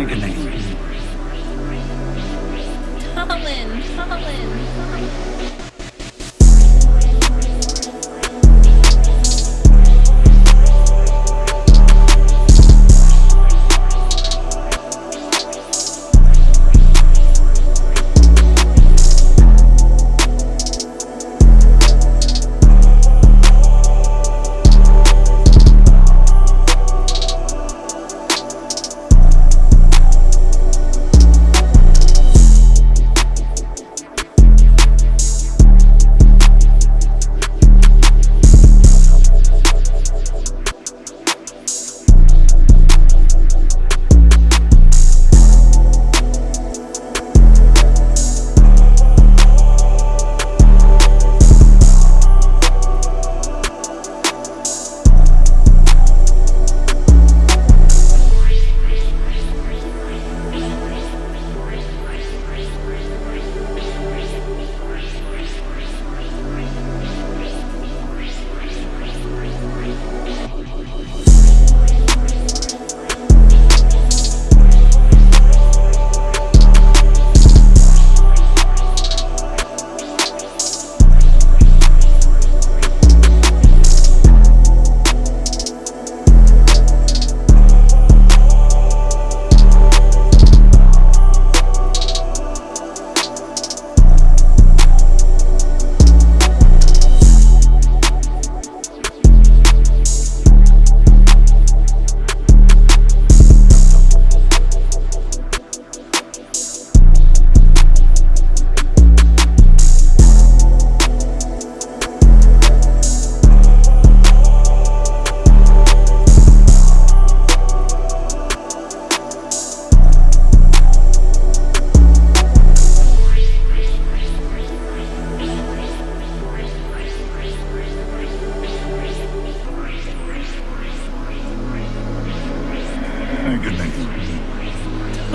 Agony. Colin, Colin.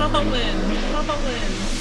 Agony. Colin, Colin.